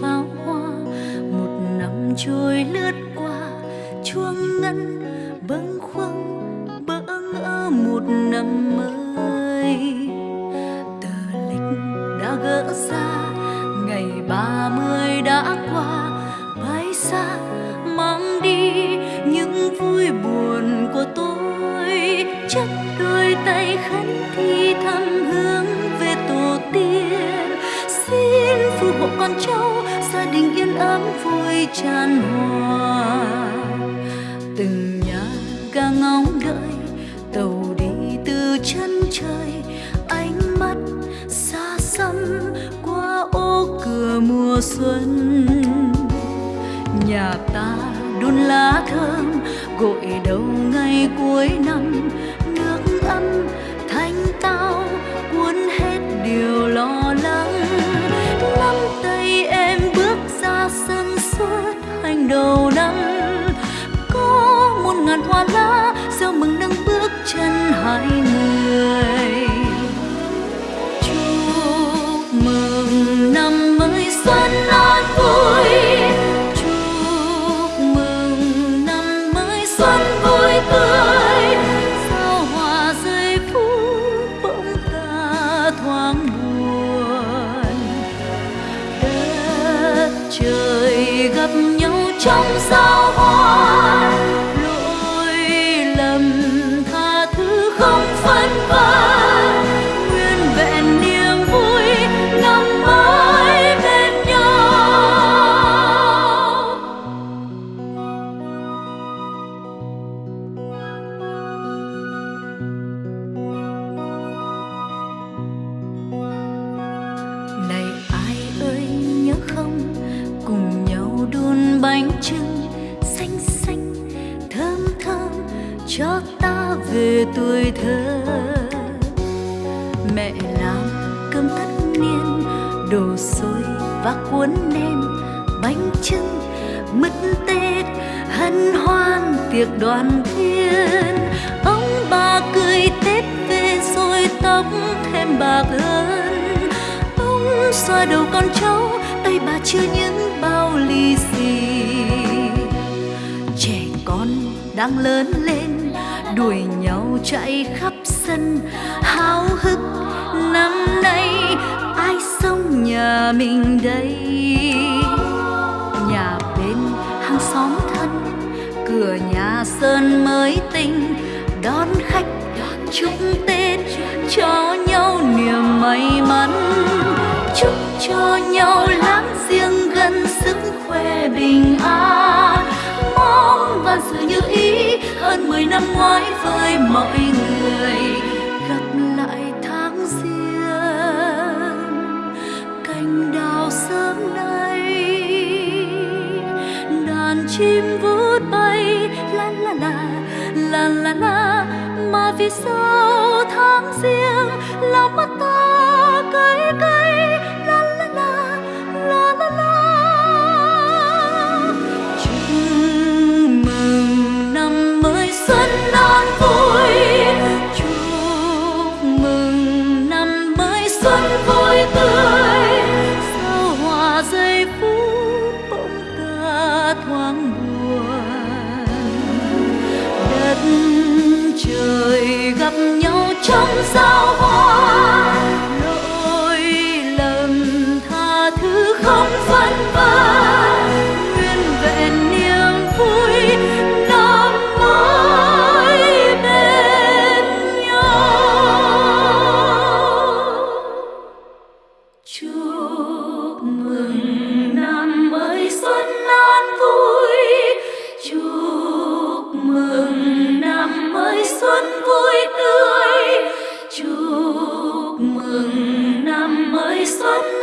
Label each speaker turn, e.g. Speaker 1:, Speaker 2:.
Speaker 1: pháo hoa, một năm trôi lướt qua, chuông ngân bâng khuâng, bỡ ngỡ một năm mới. Tờ lịch đã gỡ ra ngày ba mươi đã qua bay xa mang đi những vui buồn của tôi. Chắc đôi tay khấn thi thăm hướng về tổ tiên, xin phù hộ con cháu tràn hòa từng nhà ga ngóng đợi, tàu đi từ chân trời. Ánh mắt xa xăm qua ô cửa mùa xuân. Nhà ta đun lá thơm, gội đầu ngày cuối năm. Nước ấm thanh tao, cuốn hết điều lo lắng hai người. Chúc mừng năm mới xuân an vui. Chúc mừng năm mới xuân vui tươi. Sao hòa rơi phút bỗng ta thoáng buồn. Đất trời gặp nhau trong sao hoa. Cho ta về tuổi thơ. Mẹ làm cơm tất niên, đồ xôi và cuốn nem bánh trưng mứt tết, hân hoan tiệc đoàn viên. Ông bà cười tết về rồi tóc thêm bạc hơn. Ông xoa đầu con cháu, tay bà chưa những bao lì xì đang lớn lên, đuổi nhau chạy khắp sân. Háo hức năm nay, ai sống nhà mình đây? Nhà bên hàng xóm thân, cửa nhà sơn mới tinh. Đón khách chúc tết cho nhau niềm may mắn. Chúc cho nhau là chim vút bay. La la la la la la. Mà vì sao tháng riêng, lòng mắt trong sao hoa. Lỗi lầm tha thứ không phân vân nguyên vẹn niềm vui năm nay bên nhau. Chúc mừng năm Mama.